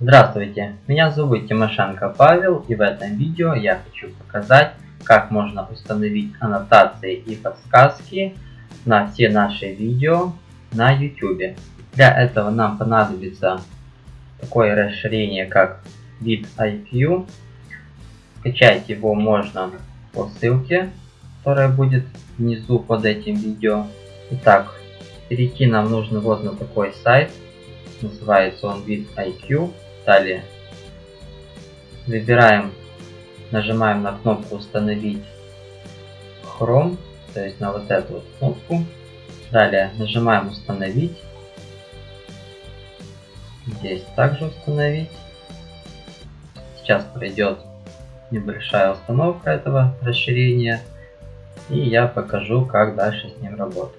Здравствуйте, меня зовут Тимошенко Павел и в этом видео я хочу показать, как можно установить аннотации и подсказки на все наши видео на YouTube. Для этого нам понадобится такое расширение как vidIQ. Скачать его можно по ссылке, которая будет внизу под этим видео. Итак, перейти нам нужно вот на такой сайт. Называется он vidIQ. Далее выбираем, нажимаем на кнопку установить Chrome, то есть на вот эту вот кнопку. Далее нажимаем установить. Здесь также установить. Сейчас пройдет небольшая установка этого расширения. И я покажу, как дальше с ним работать.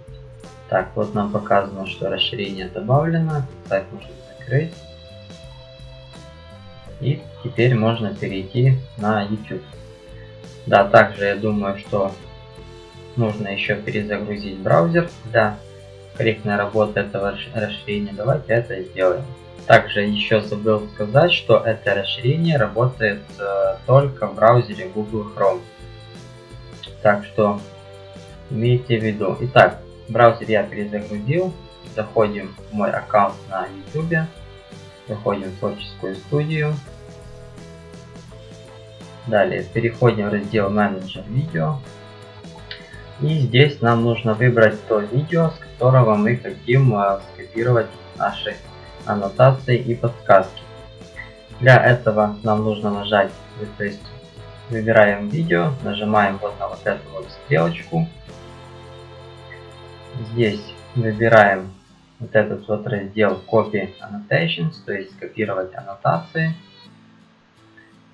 Так, вот нам показано, что расширение добавлено. Сайт можно закрыть. И теперь можно перейти на YouTube. Да, также я думаю, что нужно еще перезагрузить браузер для корректной работы этого расширения. Давайте это сделаем. Также еще забыл сказать, что это расширение работает э, только в браузере Google Chrome. Так что имейте в виду. Итак, браузер я перезагрузил. Заходим в мой аккаунт на YouTube. Заходим в творческую студию. Далее переходим в раздел менеджер видео. И здесь нам нужно выбрать то видео, с которого мы хотим э, скопировать наши аннотации и подсказки. Для этого нам нужно нажать, то есть выбираем видео, нажимаем вот на вот эту вот стрелочку. Здесь выбираем вот этот вот раздел Copy Annotations, то есть копировать аннотации.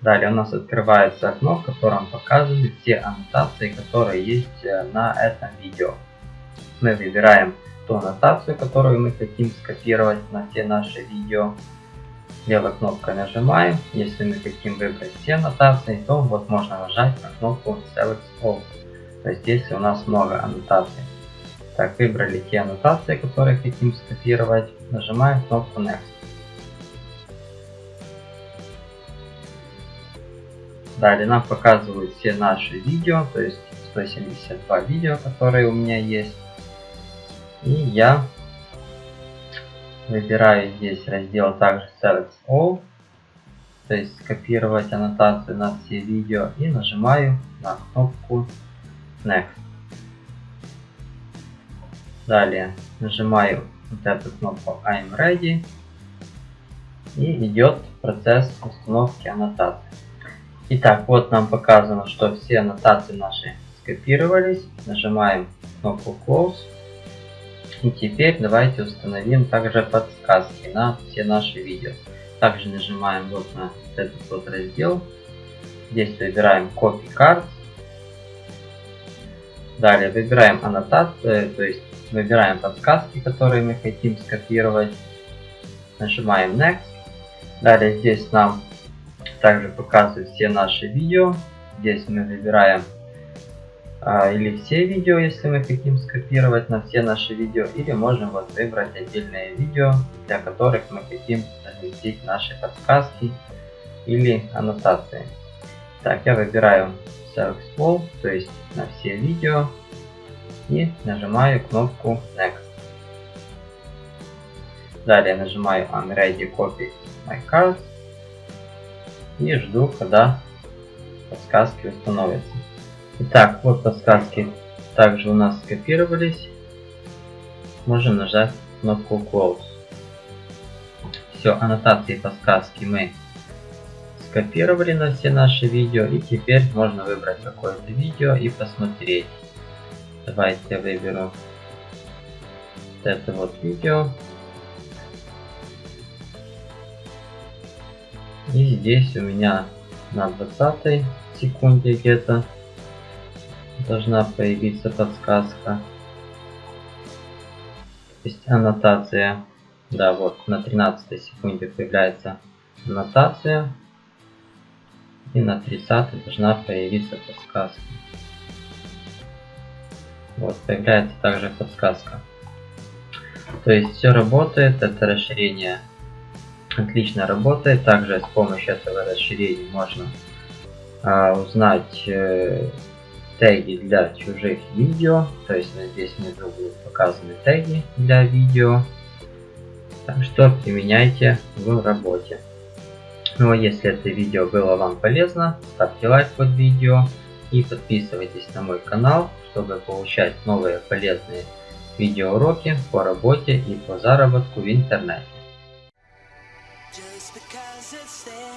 Далее у нас открывается окно, в котором показаны все аннотации, которые есть э, на этом видео. Мы выбираем ту аннотацию, которую мы хотим скопировать на все наши видео. Левой кнопкой нажимаем. Если мы хотим выбрать все аннотации, то вот можно нажать на кнопку Select All. То есть если у нас много аннотаций. Так, выбрали те аннотации, которые хотим скопировать. Нажимаем кнопку Next. Далее нам показывают все наши видео, то есть 172 видео, которые у меня есть. И я выбираю здесь раздел также Select All, то есть скопировать аннотацию на все видео и нажимаю на кнопку Next. Далее нажимаю вот эту кнопку I'm Ready и идет процесс установки аннотации. Итак, вот нам показано, что все аннотации наши скопировались. Нажимаем кнопку Close. И теперь давайте установим также подсказки на все наши видео. Также нажимаем вот на этот вот раздел. Здесь выбираем Copy Cards. Далее выбираем аннотацию, то есть выбираем подсказки, которые мы хотим скопировать. Нажимаем Next. Далее здесь нам также показывает все наши видео. Здесь мы выбираем а, или все видео, если мы хотим скопировать на все наши видео, или можем вот выбрать отдельные видео, для которых мы хотим разместить наши подсказки или аннотации. Так, я выбираю Select All, то есть на все видео, и нажимаю кнопку Next. Далее нажимаю I'm copy my cards и жду, когда подсказки установятся. Итак, вот подсказки также у нас скопировались. Можем нажать кнопку Close. Все, аннотации подсказки мы скопировали на все наши видео. И теперь можно выбрать какое-то видео и посмотреть. Давайте я выберу это вот видео. И здесь у меня на 20 секунде где-то должна появиться подсказка. То есть аннотация. Да, вот на 13 секунде появляется аннотация. И на 30 должна появиться подсказка. Вот, появляется также подсказка. То есть все работает, это расширение отлично работает. Также с помощью этого расширения можно а, узнать э, теги для чужих видео. То есть здесь внизу будут показаны теги для видео. Так что применяйте в работе. Ну а если это видео было вам полезно, ставьте лайк под видео и подписывайтесь на мой канал, чтобы получать новые полезные видеоуроки по работе и по заработку в интернете. say